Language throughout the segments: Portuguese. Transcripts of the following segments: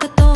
которая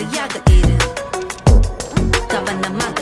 yaga yaga. Tava na mata.